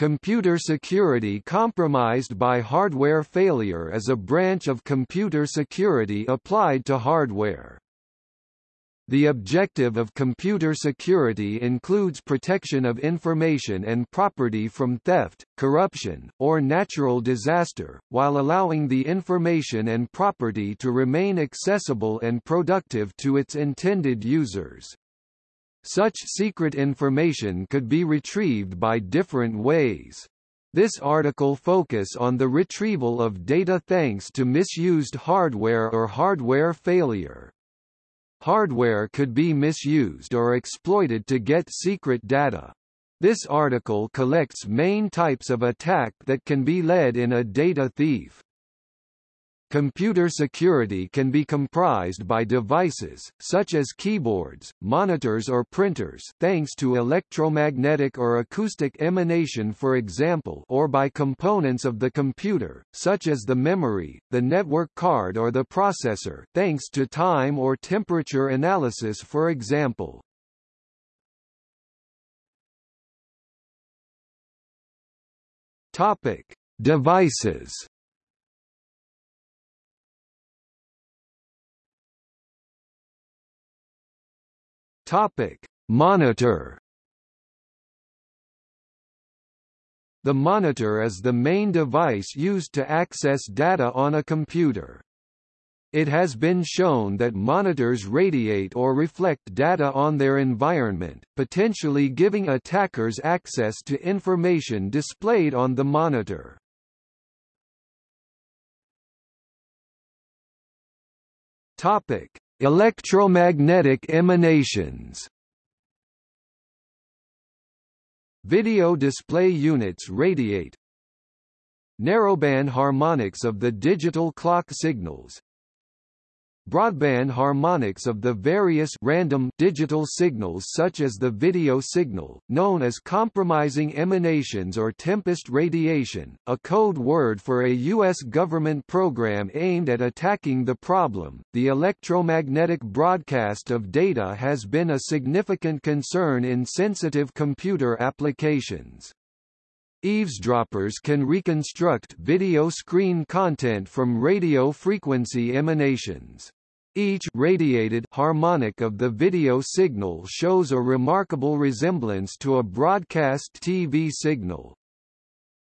Computer security compromised by hardware failure is a branch of computer security applied to hardware. The objective of computer security includes protection of information and property from theft, corruption, or natural disaster, while allowing the information and property to remain accessible and productive to its intended users. Such secret information could be retrieved by different ways. This article focus on the retrieval of data thanks to misused hardware or hardware failure. Hardware could be misused or exploited to get secret data. This article collects main types of attack that can be led in a data thief. Computer security can be comprised by devices, such as keyboards, monitors or printers thanks to electromagnetic or acoustic emanation for example or by components of the computer, such as the memory, the network card or the processor thanks to time or temperature analysis for example. Topic. Devices Topic: Monitor. The monitor is the main device used to access data on a computer. It has been shown that monitors radiate or reflect data on their environment, potentially giving attackers access to information displayed on the monitor. Topic: Electromagnetic emanations. Video display units radiate Narrowband harmonics of the digital clock signals broadband harmonics of the various random digital signals such as the video signal, known as compromising emanations or tempest radiation, a code word for a U.S. government program aimed at attacking the problem. The electromagnetic broadcast of data has been a significant concern in sensitive computer applications. Eavesdroppers can reconstruct video screen content from radio frequency emanations. Each radiated harmonic of the video signal shows a remarkable resemblance to a broadcast TV signal.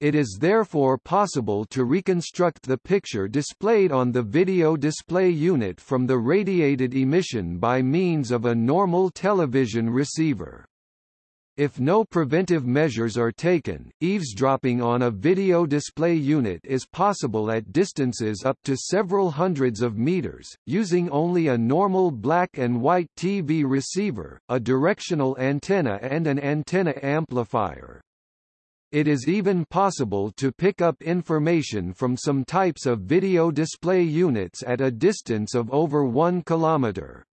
It is therefore possible to reconstruct the picture displayed on the video display unit from the radiated emission by means of a normal television receiver. If no preventive measures are taken, eavesdropping on a video display unit is possible at distances up to several hundreds of meters, using only a normal black and white TV receiver, a directional antenna and an antenna amplifier. It is even possible to pick up information from some types of video display units at a distance of over 1 kilometer.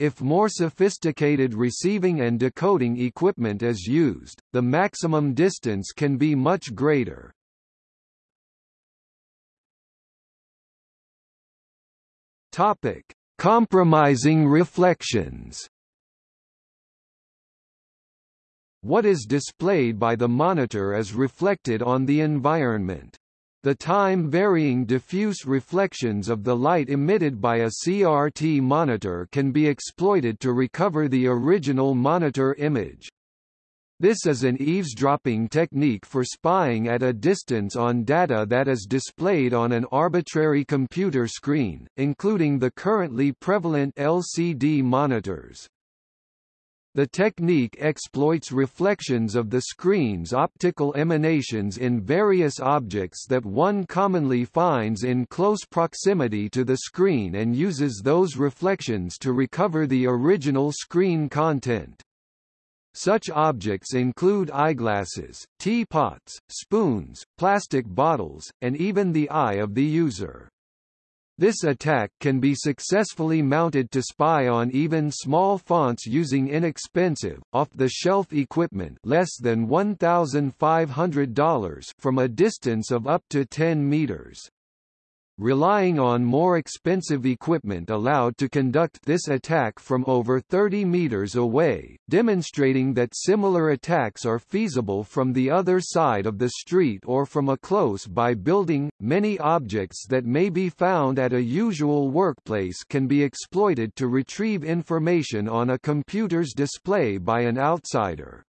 If more sophisticated receiving and decoding equipment is used, the maximum distance can be much greater. Topic: Compromising reflections. What is displayed by the monitor is reflected on the environment. The time-varying diffuse reflections of the light emitted by a CRT monitor can be exploited to recover the original monitor image. This is an eavesdropping technique for spying at a distance on data that is displayed on an arbitrary computer screen, including the currently prevalent LCD monitors. The technique exploits reflections of the screen's optical emanations in various objects that one commonly finds in close proximity to the screen and uses those reflections to recover the original screen content. Such objects include eyeglasses, teapots, spoons, plastic bottles, and even the eye of the user. This attack can be successfully mounted to spy on even small fonts using inexpensive, off-the-shelf equipment less than $1,500 from a distance of up to 10 meters. Relying on more expensive equipment allowed to conduct this attack from over 30 meters away, demonstrating that similar attacks are feasible from the other side of the street or from a close-by building. Many objects that may be found at a usual workplace can be exploited to retrieve information on a computer's display by an outsider.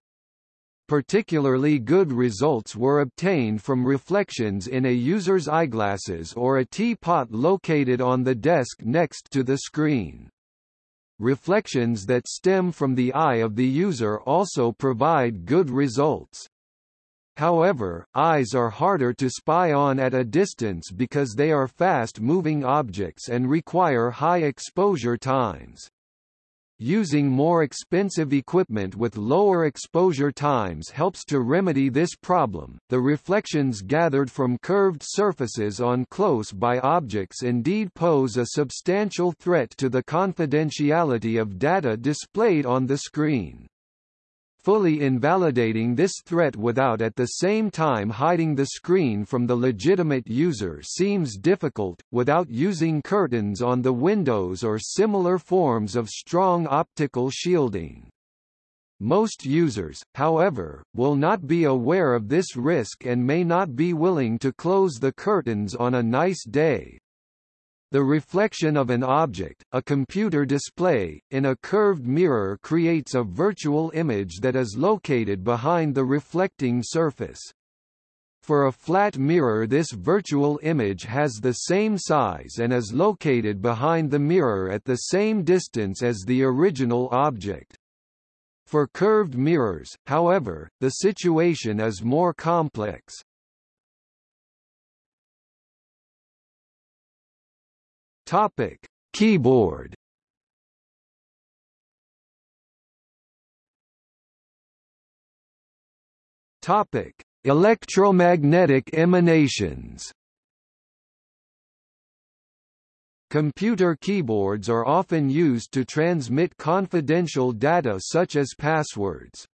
Particularly good results were obtained from reflections in a user's eyeglasses or a teapot located on the desk next to the screen. Reflections that stem from the eye of the user also provide good results. However, eyes are harder to spy on at a distance because they are fast-moving objects and require high exposure times. Using more expensive equipment with lower exposure times helps to remedy this problem. The reflections gathered from curved surfaces on close by objects indeed pose a substantial threat to the confidentiality of data displayed on the screen fully invalidating this threat without at the same time hiding the screen from the legitimate user seems difficult, without using curtains on the windows or similar forms of strong optical shielding. Most users, however, will not be aware of this risk and may not be willing to close the curtains on a nice day, the reflection of an object, a computer display, in a curved mirror creates a virtual image that is located behind the reflecting surface. For a flat mirror this virtual image has the same size and is located behind the mirror at the same distance as the original object. For curved mirrors, however, the situation is more complex. Topic: Keyboard. Topic: Electromagnetic emanations. Computer keyboards are often used to transmit confidential data such as passwords.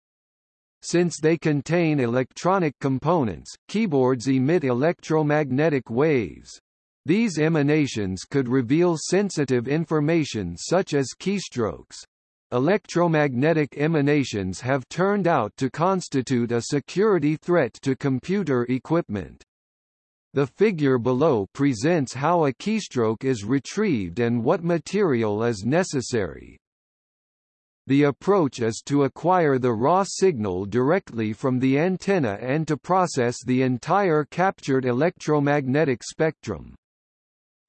Since they contain electronic components, keyboards emit electromagnetic waves. These emanations could reveal sensitive information such as keystrokes. Electromagnetic emanations have turned out to constitute a security threat to computer equipment. The figure below presents how a keystroke is retrieved and what material is necessary. The approach is to acquire the raw signal directly from the antenna and to process the entire captured electromagnetic spectrum.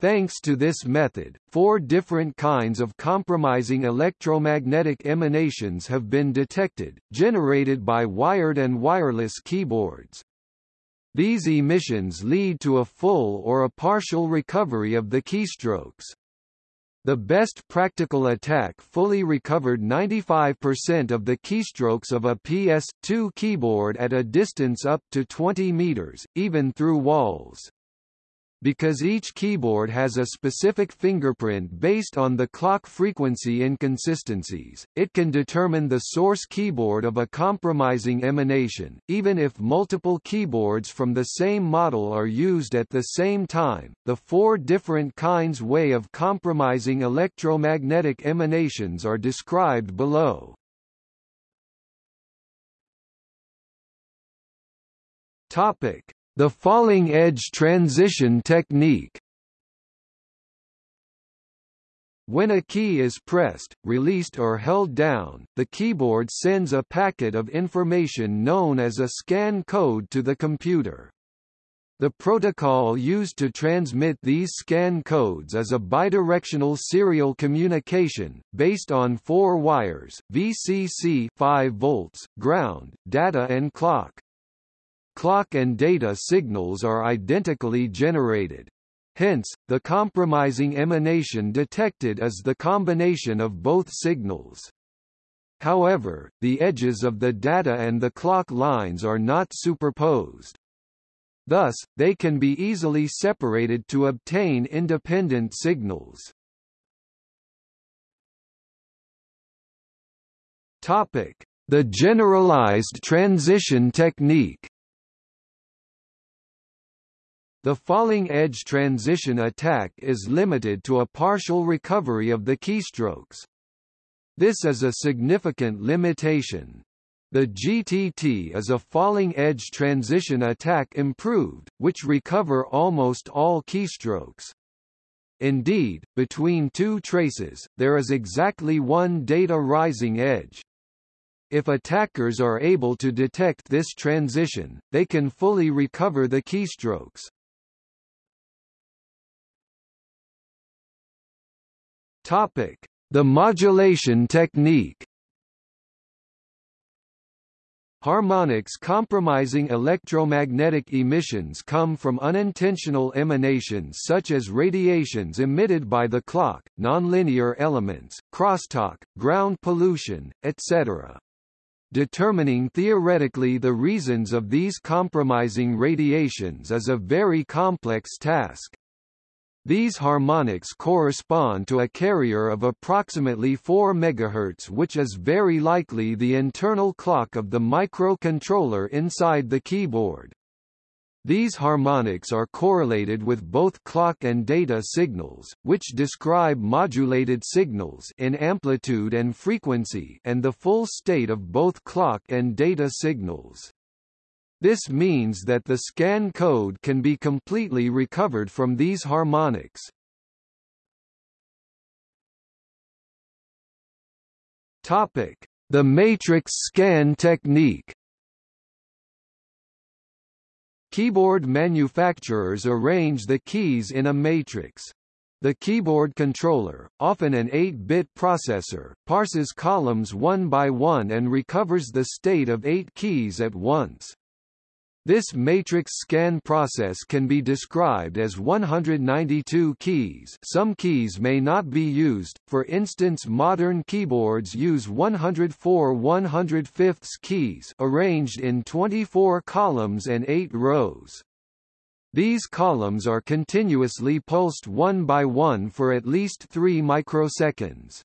Thanks to this method, four different kinds of compromising electromagnetic emanations have been detected, generated by wired and wireless keyboards. These emissions lead to a full or a partial recovery of the keystrokes. The best practical attack fully recovered 95% of the keystrokes of a PS2 keyboard at a distance up to 20 meters, even through walls. Because each keyboard has a specific fingerprint based on the clock frequency inconsistencies, it can determine the source keyboard of a compromising emanation, even if multiple keyboards from the same model are used at the same time. The four different kinds way of compromising electromagnetic emanations are described below. Topic: the falling edge transition technique when a key is pressed, released or held down, the keyboard sends a packet of information known as a scan code to the computer. The protocol used to transmit these scan codes is a bidirectional serial communication, based on four wires, VCC 5 volts, ground, data and clock. Clock and data signals are identically generated. Hence, the compromising emanation detected is the combination of both signals. However, the edges of the data and the clock lines are not superposed. Thus, they can be easily separated to obtain independent signals. Topic: The generalized transition technique. The falling edge transition attack is limited to a partial recovery of the keystrokes. This is a significant limitation. The GTT is a falling edge transition attack improved, which recover almost all keystrokes. Indeed, between two traces, there is exactly one data rising edge. If attackers are able to detect this transition, they can fully recover the keystrokes. Topic: The modulation technique. Harmonics compromising electromagnetic emissions come from unintentional emanations such as radiations emitted by the clock, nonlinear elements, crosstalk, ground pollution, etc. Determining theoretically the reasons of these compromising radiations is a very complex task. These harmonics correspond to a carrier of approximately 4 MHz which is very likely the internal clock of the microcontroller inside the keyboard. These harmonics are correlated with both clock and data signals, which describe modulated signals in amplitude and frequency and the full state of both clock and data signals. This means that the scan code can be completely recovered from these harmonics. Topic: The matrix scan technique. Keyboard manufacturers arrange the keys in a matrix. The keyboard controller, often an 8-bit processor, parses columns one by one and recovers the state of 8 keys at once. This matrix scan process can be described as 192 keys some keys may not be used, for instance modern keyboards use 104 105 keys arranged in 24 columns and 8 rows. These columns are continuously pulsed one by one for at least 3 microseconds.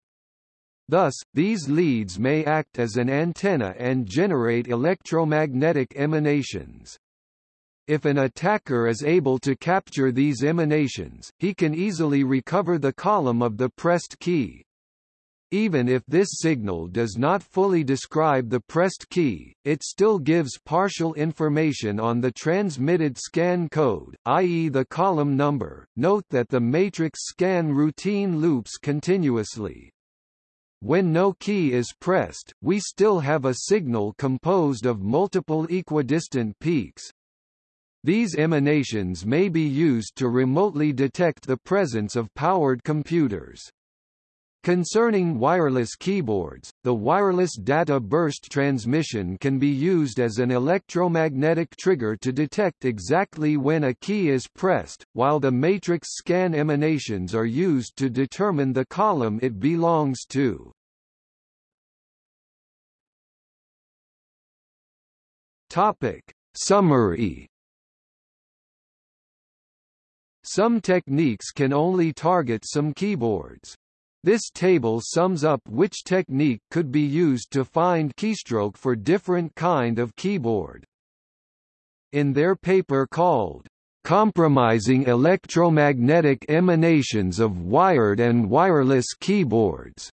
Thus, these leads may act as an antenna and generate electromagnetic emanations. If an attacker is able to capture these emanations, he can easily recover the column of the pressed key. Even if this signal does not fully describe the pressed key, it still gives partial information on the transmitted scan code, i.e. the column number. Note that the matrix scan routine loops continuously. When no key is pressed, we still have a signal composed of multiple equidistant peaks. These emanations may be used to remotely detect the presence of powered computers. Concerning wireless keyboards, the wireless data burst transmission can be used as an electromagnetic trigger to detect exactly when a key is pressed, while the matrix scan emanations are used to determine the column it belongs to. Topic. Summary Some techniques can only target some keyboards. This table sums up which technique could be used to find keystroke for different kind of keyboard. In their paper called, "...compromising electromagnetic emanations of wired and wireless keyboards,"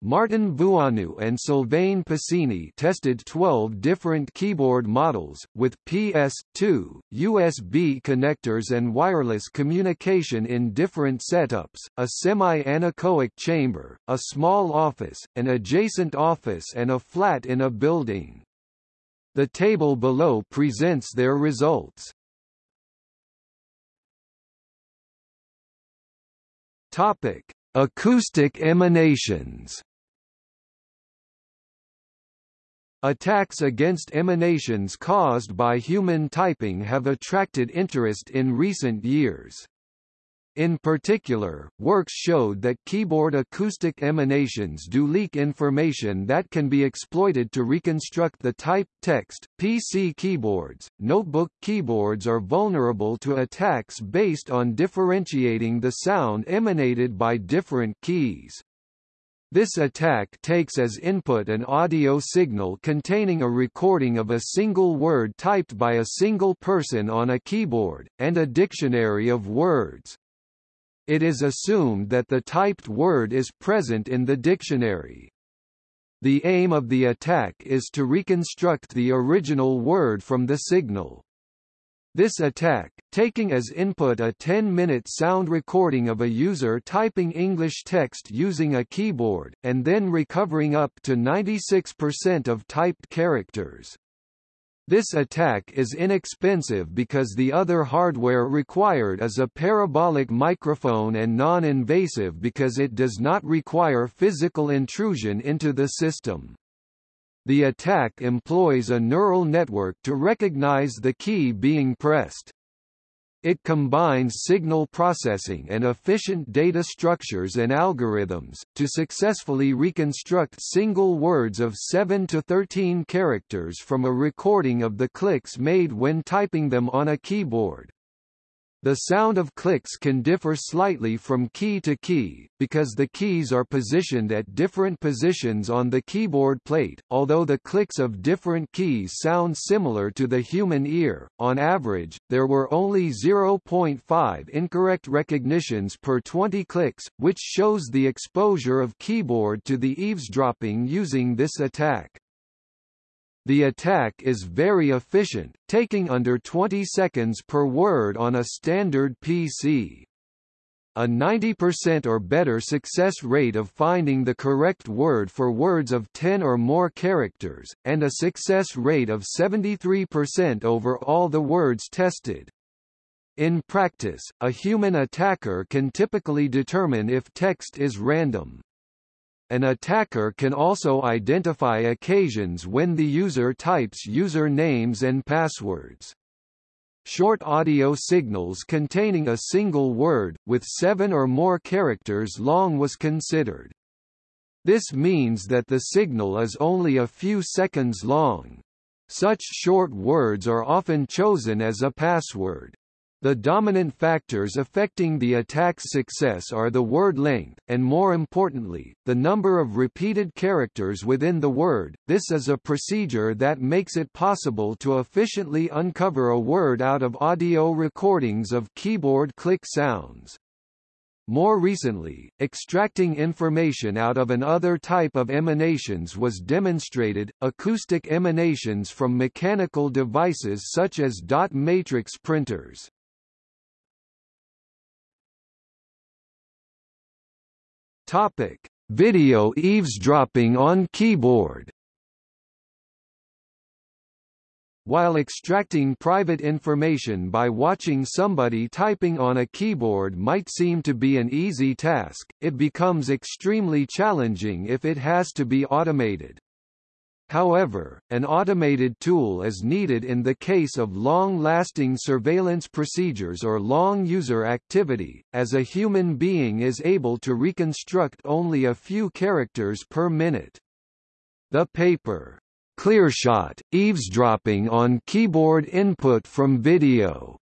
Martin Vuagnoux and Sylvain Pasini tested 12 different keyboard models, with PS2, USB connectors and wireless communication in different setups, a semi-anechoic chamber, a small office, an adjacent office and a flat in a building. The table below presents their results. Topic: Acoustic emanations Attacks against emanations caused by human typing have attracted interest in recent years. In particular, works showed that keyboard acoustic emanations do leak information that can be exploited to reconstruct the type text. PC keyboards, notebook keyboards are vulnerable to attacks based on differentiating the sound emanated by different keys. This attack takes as input an audio signal containing a recording of a single word typed by a single person on a keyboard, and a dictionary of words. It is assumed that the typed word is present in the dictionary. The aim of the attack is to reconstruct the original word from the signal. This attack, taking as input a 10-minute sound recording of a user typing English text using a keyboard, and then recovering up to 96% of typed characters. This attack is inexpensive because the other hardware required is a parabolic microphone and non-invasive because it does not require physical intrusion into the system. The attack employs a neural network to recognize the key being pressed. It combines signal processing and efficient data structures and algorithms, to successfully reconstruct single words of 7 to 13 characters from a recording of the clicks made when typing them on a keyboard. The sound of clicks can differ slightly from key to key, because the keys are positioned at different positions on the keyboard plate. Although the clicks of different keys sound similar to the human ear, on average, there were only 0.5 incorrect recognitions per 20 clicks, which shows the exposure of keyboard to the eavesdropping using this attack. The attack is very efficient, taking under 20 seconds per word on a standard PC. A 90% or better success rate of finding the correct word for words of 10 or more characters, and a success rate of 73% over all the words tested. In practice, a human attacker can typically determine if text is random. An attacker can also identify occasions when the user types user names and passwords. Short audio signals containing a single word, with seven or more characters long was considered. This means that the signal is only a few seconds long. Such short words are often chosen as a password. The dominant factors affecting the attack's success are the word length, and more importantly, the number of repeated characters within the word. This is a procedure that makes it possible to efficiently uncover a word out of audio recordings of keyboard click sounds. More recently, extracting information out of another type of emanations was demonstrated, acoustic emanations from mechanical devices such as dot matrix printers. Topic: Video eavesdropping on keyboard. While extracting private information by watching somebody typing on a keyboard might seem to be an easy task, it becomes extremely challenging if it has to be automated. However, an automated tool is needed in the case of long-lasting surveillance procedures or long user activity, as a human being is able to reconstruct only a few characters per minute. The paper, Clearshot, Eavesdropping on Keyboard Input from Video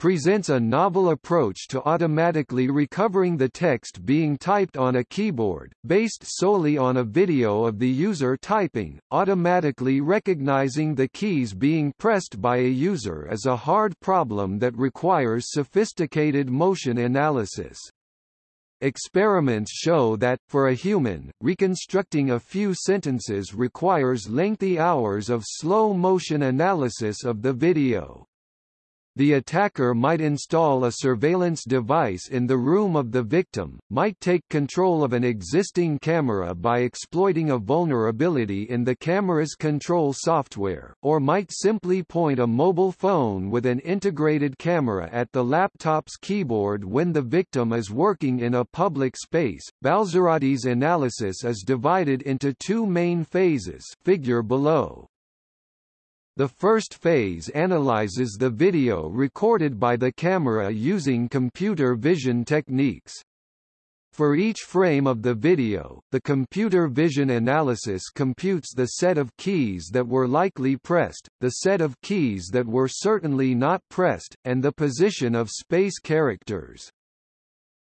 presents a novel approach to automatically recovering the text being typed on a keyboard, based solely on a video of the user typing. Automatically recognizing the keys being pressed by a user is a hard problem that requires sophisticated motion analysis. Experiments show that, for a human, reconstructing a few sentences requires lengthy hours of slow-motion analysis of the video. The attacker might install a surveillance device in the room of the victim, might take control of an existing camera by exploiting a vulnerability in the camera's control software, or might simply point a mobile phone with an integrated camera at the laptop's keyboard when the victim is working in a public space. Balzarotti's analysis is divided into two main phases figure below. The first phase analyzes the video recorded by the camera using computer vision techniques. For each frame of the video, the computer vision analysis computes the set of keys that were likely pressed, the set of keys that were certainly not pressed, and the position of space characters.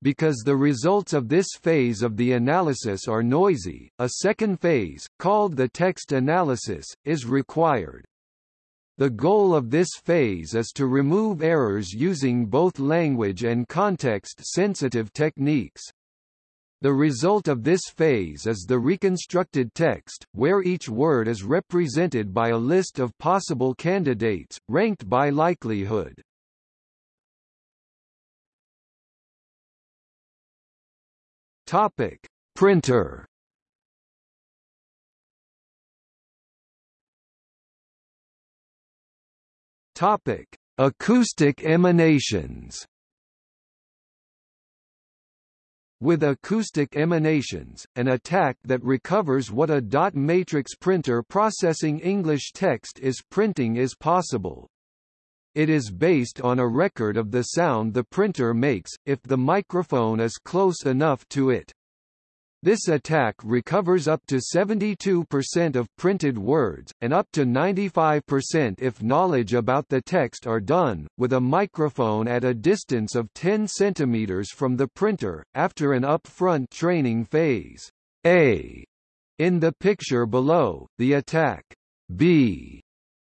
Because the results of this phase of the analysis are noisy, a second phase, called the text analysis, is required. The goal of this phase is to remove errors using both language and context-sensitive techniques. The result of this phase is the reconstructed text, where each word is represented by a list of possible candidates, ranked by likelihood. Topic: Printer. Topic: Acoustic emanations. With acoustic emanations, an attack that recovers what a dot matrix printer processing English text is printing is possible. It is based on a record of the sound the printer makes, if the microphone is close enough to it. This attack recovers up to 72% of printed words, and up to 95% if knowledge about the text are done, with a microphone at a distance of 10 cm from the printer, after an upfront training phase. A. In the picture below, the attack B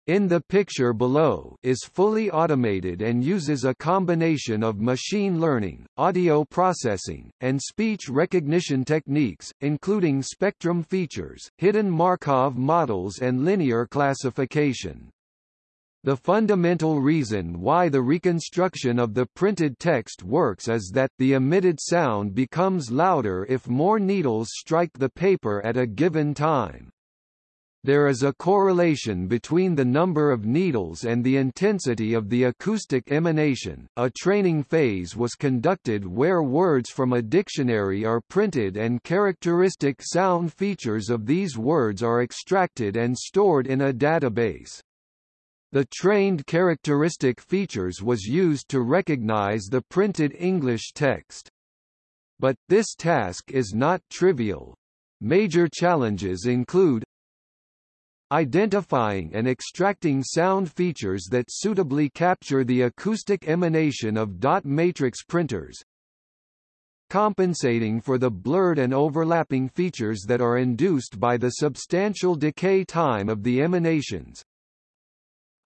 in the picture below is fully automated and uses a combination of machine learning, audio processing, and speech recognition techniques, including spectrum features, hidden Markov models and linear classification. The fundamental reason why the reconstruction of the printed text works is that the emitted sound becomes louder if more needles strike the paper at a given time. There is a correlation between the number of needles and the intensity of the acoustic emanation. A training phase was conducted where words from a dictionary are printed and characteristic sound features of these words are extracted and stored in a database. The trained characteristic features was used to recognize the printed English text. But, this task is not trivial. Major challenges include identifying and extracting sound features that suitably capture the acoustic emanation of dot matrix printers, compensating for the blurred and overlapping features that are induced by the substantial decay time of the emanations,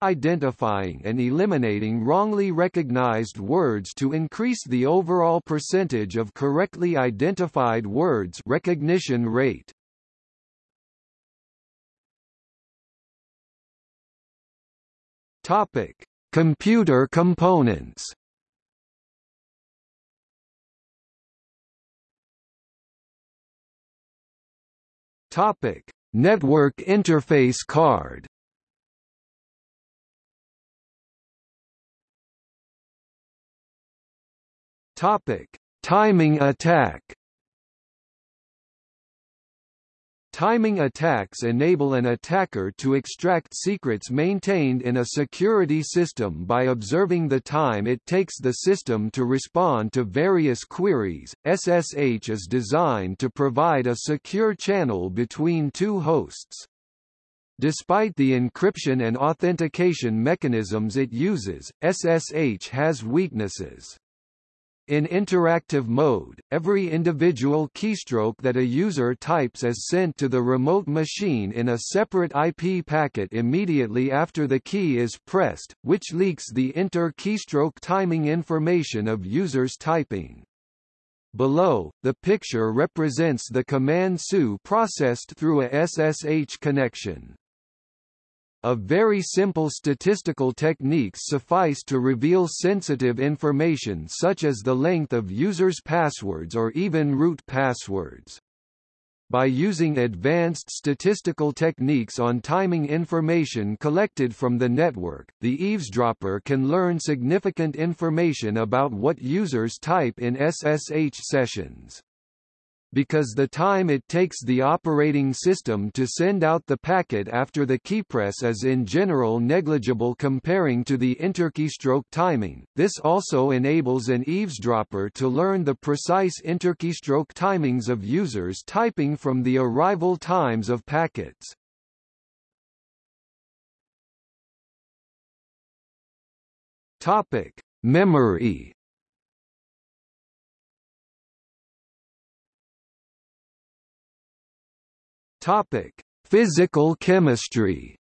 identifying and eliminating wrongly recognized words to increase the overall percentage of correctly identified words recognition rate. Topic: Computer components. Topic: Network interface card. Topic: Timing attack. Timing attacks enable an attacker to extract secrets maintained in a security system by observing the time it takes the system to respond to various queries. SSH is designed to provide a secure channel between two hosts. Despite the encryption and authentication mechanisms it uses, SSH has weaknesses. In interactive mode, every individual keystroke that a user types is sent to the remote machine in a separate IP packet immediately after the key is pressed, which leaks the inter-keystroke timing information of users typing. Below, the picture represents the command SU processed through a SSH connection. A very simple statistical techniques suffice to reveal sensitive information such as the length of users' passwords or even root passwords. By using advanced statistical techniques on timing information collected from the network, the eavesdropper can learn significant information about what users type in SSH sessions because the time it takes the operating system to send out the packet after the keypress is in general negligible comparing to the interkeystroke timing. This also enables an eavesdropper to learn the precise interkeystroke timings of users typing from the arrival times of packets. Topic: Memory Topic: Physical chemistry.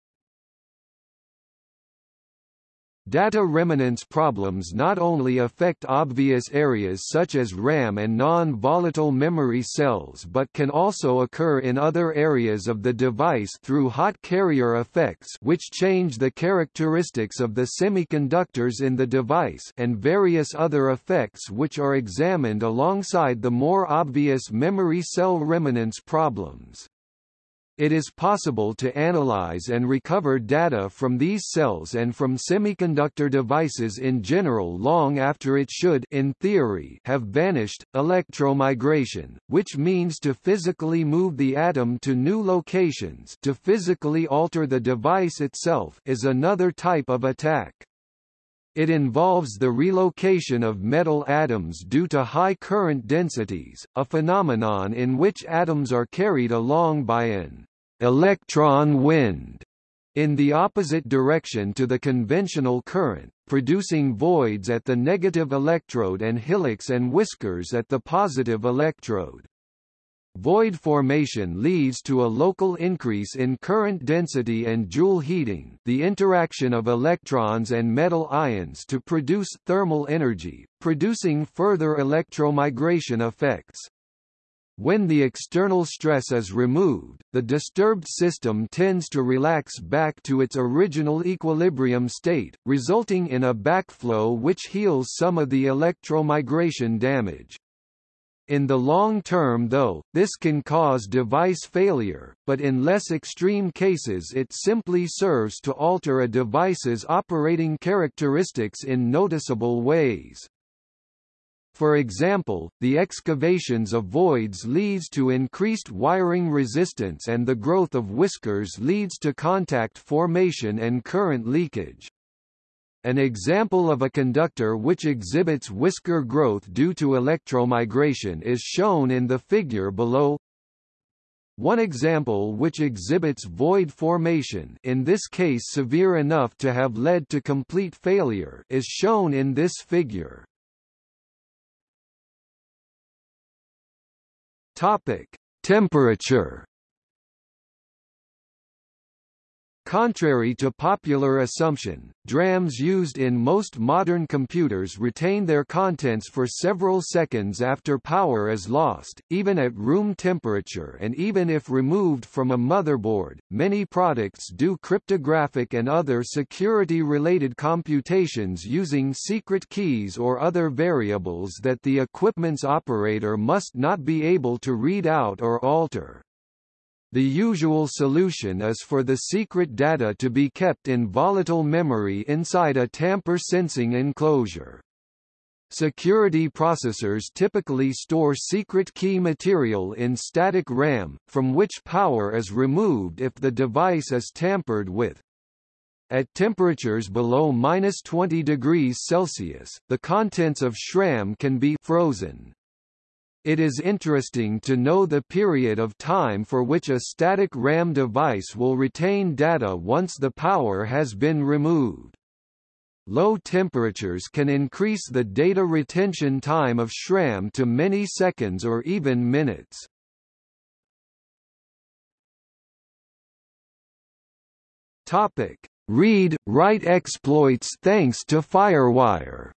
Data remanence problems not only affect obvious areas such as RAM and non-volatile memory cells but can also occur in other areas of the device through hot carrier effects which change the characteristics of the semiconductors in the device and various other effects which are examined alongside the more obvious memory cell remanence problems. It is possible to analyze and recover data from these cells and from semiconductor devices in general long after it should in theory have vanished. Electromigration, which means to physically move the atom to new locations to physically alter the device itself is another type of attack. It involves the relocation of metal atoms due to high current densities, a phenomenon in which atoms are carried along by an electron wind in the opposite direction to the conventional current, producing voids at the negative electrode and hillocks and whiskers at the positive electrode. Void formation leads to a local increase in current density and Joule heating the interaction of electrons and metal ions to produce thermal energy, producing further electromigration effects. When the external stress is removed, the disturbed system tends to relax back to its original equilibrium state, resulting in a backflow which heals some of the electromigration damage. In the long term though, this can cause device failure, but in less extreme cases it simply serves to alter a device's operating characteristics in noticeable ways. For example, the excavations of voids leads to increased wiring resistance and the growth of whiskers leads to contact formation and current leakage. An example of a conductor which exhibits whisker growth due to electromigration is shown in the figure below. One example which exhibits void formation in this case severe enough to have led to complete failure is shown in this figure. Topic: Temperature Contrary to popular assumption, DRAMs used in most modern computers retain their contents for several seconds after power is lost, even at room temperature and even if removed from a motherboard. Many products do cryptographic and other security-related computations using secret keys or other variables that the equipment's operator must not be able to read out or alter. The usual solution is for the secret data to be kept in volatile memory inside a tamper-sensing enclosure. Security processors typically store secret key material in static RAM, from which power is removed if the device is tampered with. At temperatures below minus 20 degrees Celsius, the contents of SRAM can be frozen. It is interesting to know the period of time for which a static RAM device will retain data once the power has been removed. Low temperatures can increase the data retention time of SRAM to many seconds or even minutes. Topic: Read-write exploits thanks to FireWire.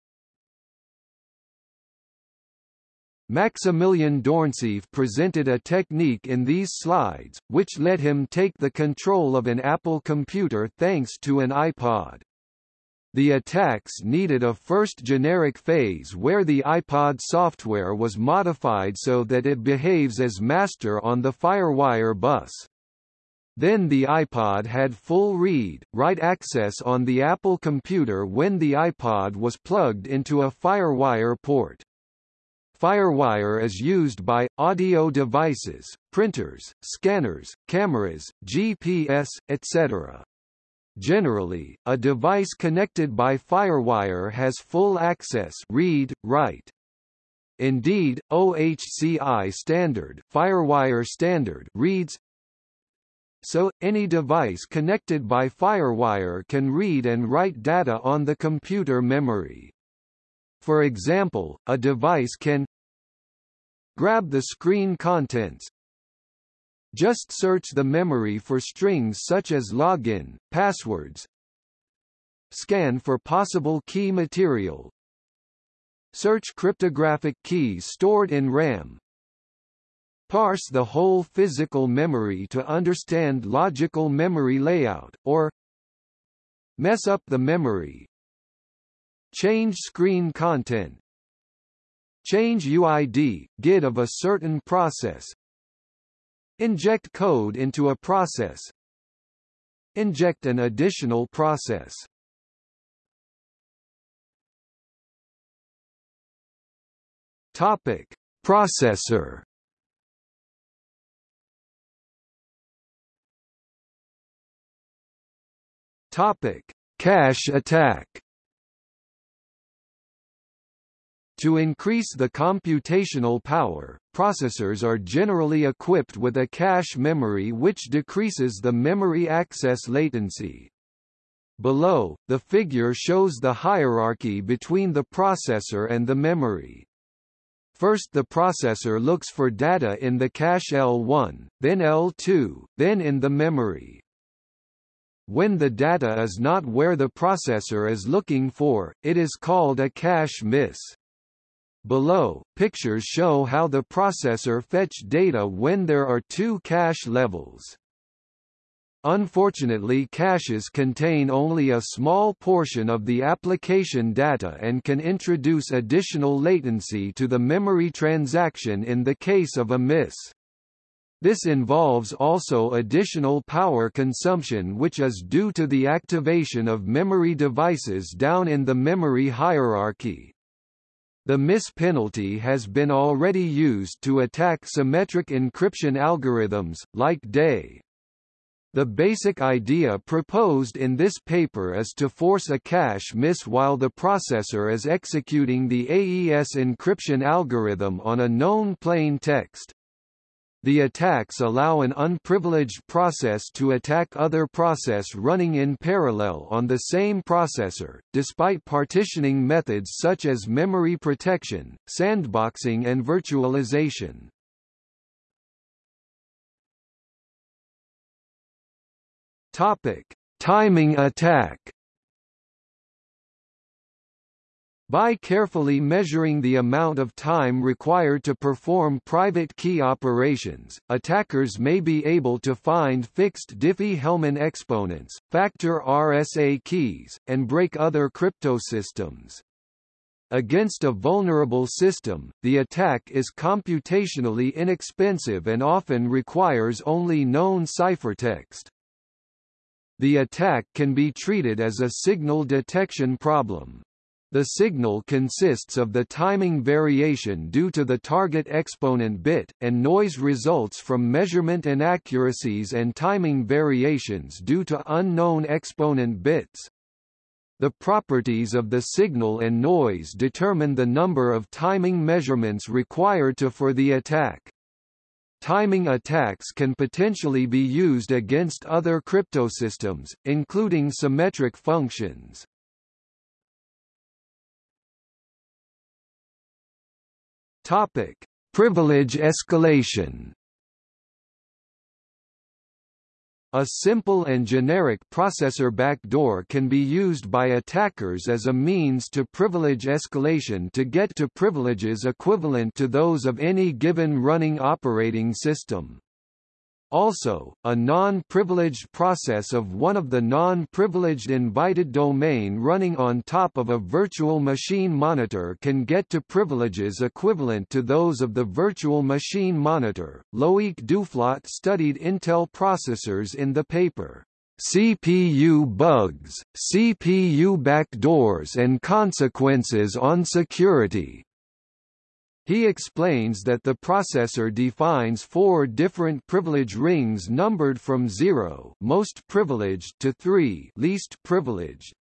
Maximilian Dornseif presented a technique in these slides, which let him take the control of an Apple computer thanks to an iPod. The attacks needed a first generic phase where the iPod software was modified so that it behaves as master on the FireWire bus. Then the iPod had full read, write access on the Apple computer when the iPod was plugged into a FireWire port. FireWire is used by, audio devices, printers, scanners, cameras, GPS, etc. Generally, a device connected by FireWire has full access read, write. Indeed, OHCI standard, FireWire standard reads so, any device connected by FireWire can read and write data on the computer memory. For example, a device can grab the screen contents Just search the memory for strings such as login, passwords. Scan for possible key material. Search cryptographic keys stored in RAM. Parse the whole physical memory to understand logical memory layout, or mess up the memory. Change screen content. Change UID, GID of a certain process. Inject code into a process. Inject an additional process. Topic: Processor Topic: Cache attack. To increase the computational power, processors are generally equipped with a cache memory which decreases the memory access latency. Below, the figure shows the hierarchy between the processor and the memory. First the processor looks for data in the cache L1, then L2, then in the memory. When the data is not where the processor is looking for, it is called a cache miss. Below, pictures show how the processor fetch data when there are two cache levels. Unfortunately caches contain only a small portion of the application data and can introduce additional latency to the memory transaction in the case of a miss. This involves also additional power consumption which is due to the activation of memory devices down in the memory hierarchy. The miss penalty has been already used to attack symmetric encryption algorithms, like DE. The basic idea proposed in this paper is to force a cache miss while the processor is executing the AES encryption algorithm on a known plain text. The attacks allow an unprivileged process to attack other process running in parallel on the same processor, despite partitioning methods such as memory protection, sandboxing and virtualization. Topic: Timing attack By carefully measuring the amount of time required to perform private key operations, attackers may be able to find fixed Diffie-Hellman exponents, factor RSA keys, and break other cryptosystems. Against a vulnerable system, the attack is computationally inexpensive and often requires only known ciphertext. The attack can be treated as a signal detection problem. The signal consists of the timing variation due to the target exponent bit, and noise results from measurement inaccuracies and timing variations due to unknown exponent bits. The properties of the signal and noise determine the number of timing measurements required to for the attack. Timing attacks can potentially be used against other cryptosystems, including symmetric functions. Topic: Privilege escalation. A simple and generic processor backdoor can be used by attackers as a means to privilege escalation to get to privileges equivalent to those of any given running operating system. Also, a non-privileged process of one of the non-privileged invited domain running on top of a virtual machine monitor can get to privileges equivalent to those of the virtual machine monitor. Loic Duflot studied Intel processors in the paper. CPU bugs, CPU backdoors and consequences on security, he explains that the processor defines four different privilege rings numbered from 0 most privileged to 3 least privileged.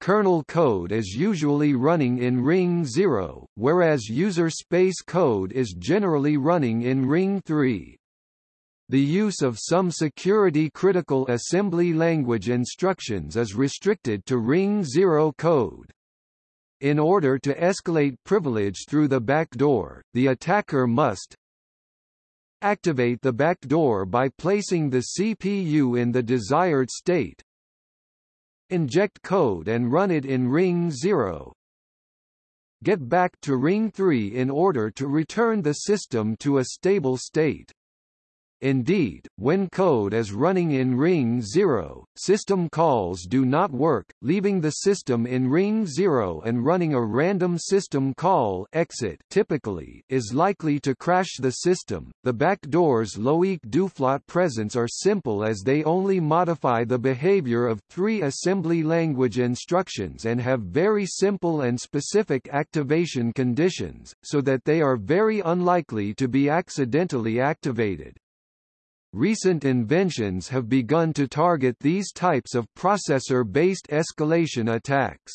Kernel code is usually running in ring 0, whereas user space code is generally running in ring 3. The use of some security-critical assembly language instructions is restricted to ring 0 code. In order to escalate privilege through the backdoor, the attacker must Activate the backdoor by placing the CPU in the desired state. Inject code and run it in ring 0. Get back to ring 3 in order to return the system to a stable state. Indeed, when code is running in ring 0, system calls do not work, leaving the system in ring 0 and running a random system call exit typically is likely to crash the system. The backdoor's Loic Duflot presence are simple as they only modify the behavior of three assembly language instructions and have very simple and specific activation conditions, so that they are very unlikely to be accidentally activated. Recent inventions have begun to target these types of processor-based escalation attacks.